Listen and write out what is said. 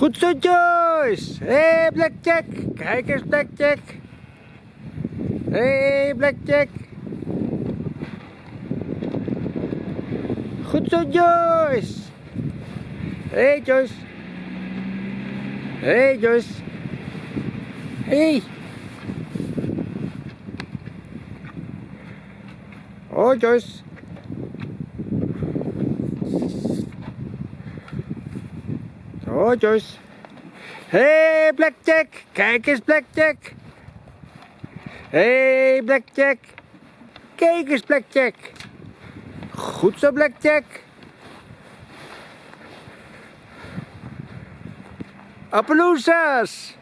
Goed zo, Joyce. Hé, hey, Blackjack. Kijk eens, Blackjack. Hé, hey, Blackjack. Goed zo, Joyce. Hé, hey, Joyce. Hey, Joyce. Hey. Oh, Joyce. Oh, Joyce. Hey, Blackjack. Kijk eens, Blackjack. Hey, Blackjack. Kijk eens, Blackjack. Goed zo, Blackjack. Appaloosas.